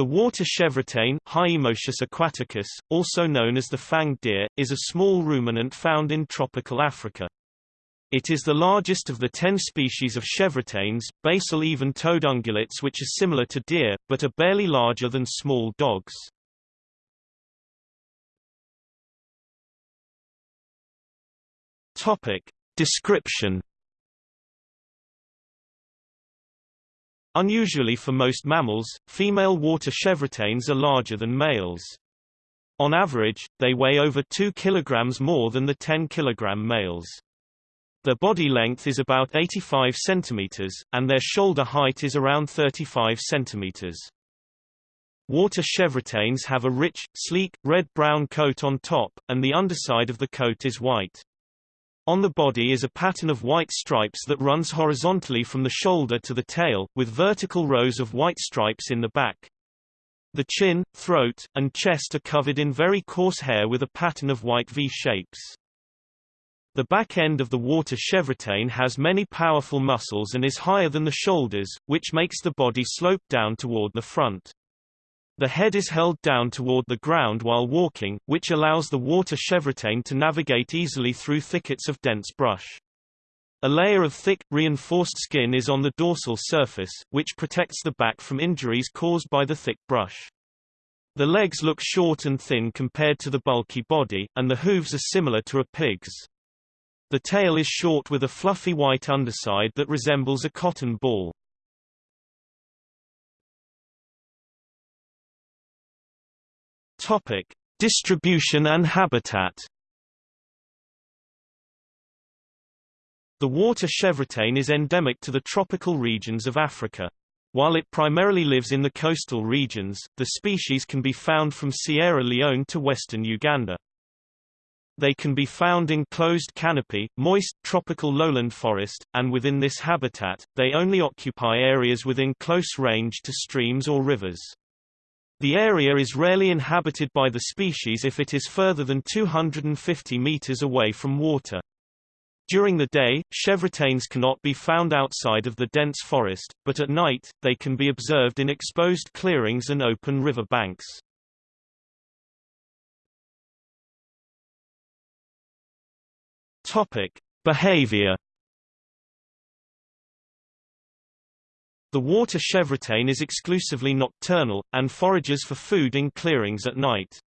The water chevrotain Hyomoschus aquaticus, also known as the fanged deer, is a small ruminant found in tropical Africa. It is the largest of the ten species of chevrotains, basal even-toed ungulates which are similar to deer, but are barely larger than small dogs. Topic. Description Unusually for most mammals, female water chevrotains are larger than males. On average, they weigh over 2 kg more than the 10 kg males. Their body length is about 85 cm, and their shoulder height is around 35 cm. Water chevrotains have a rich, sleek, red-brown coat on top, and the underside of the coat is white. On the body is a pattern of white stripes that runs horizontally from the shoulder to the tail, with vertical rows of white stripes in the back. The chin, throat, and chest are covered in very coarse hair with a pattern of white V-shapes. The back end of the water chevrotain has many powerful muscles and is higher than the shoulders, which makes the body slope down toward the front. The head is held down toward the ground while walking, which allows the water chevrotain to navigate easily through thickets of dense brush. A layer of thick, reinforced skin is on the dorsal surface, which protects the back from injuries caused by the thick brush. The legs look short and thin compared to the bulky body, and the hooves are similar to a pig's. The tail is short with a fluffy white underside that resembles a cotton ball. Topic: Distribution and habitat. The water chevrotain is endemic to the tropical regions of Africa. While it primarily lives in the coastal regions, the species can be found from Sierra Leone to western Uganda. They can be found in closed canopy, moist, tropical lowland forest, and within this habitat, they only occupy areas within close range to streams or rivers. The area is rarely inhabited by the species if it is further than 250 meters away from water. During the day, chevrotains cannot be found outside of the dense forest, but at night, they can be observed in exposed clearings and open river banks. Topic. Behavior The water chevrotain is exclusively nocturnal, and forages for food in clearings at night.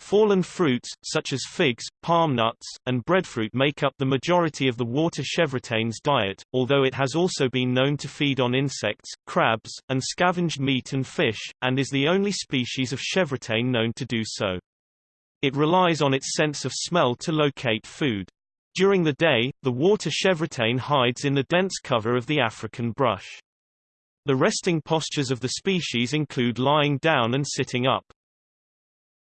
Fallen fruits, such as figs, palm nuts, and breadfruit make up the majority of the water chevrotain's diet, although it has also been known to feed on insects, crabs, and scavenged meat and fish, and is the only species of chevrotain known to do so. It relies on its sense of smell to locate food. During the day, the water chevrotain hides in the dense cover of the African brush. The resting postures of the species include lying down and sitting up.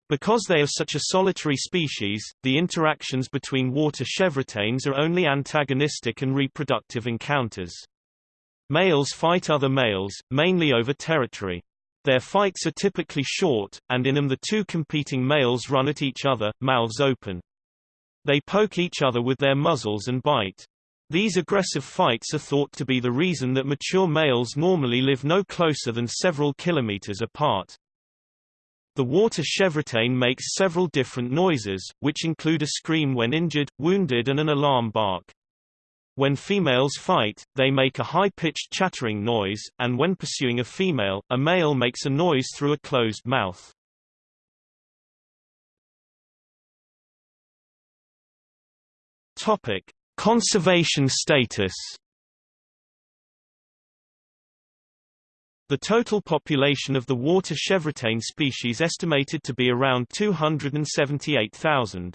Because they are such a solitary species, the interactions between water chevrotains are only antagonistic and reproductive encounters. Males fight other males, mainly over territory. Their fights are typically short, and in them the two competing males run at each other, mouths open. They poke each other with their muzzles and bite. These aggressive fights are thought to be the reason that mature males normally live no closer than several kilometers apart. The water chevrotain makes several different noises, which include a scream when injured, wounded and an alarm bark. When females fight, they make a high-pitched chattering noise, and when pursuing a female, a male makes a noise through a closed mouth. Topic: Conservation status The total population of the water chevrotain species estimated to be around 278,000.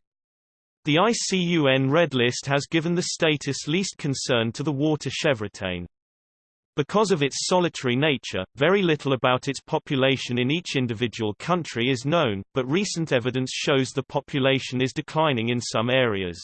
The ICUN Red List has given the status least concern to the water chevrotain. Because of its solitary nature, very little about its population in each individual country is known, but recent evidence shows the population is declining in some areas.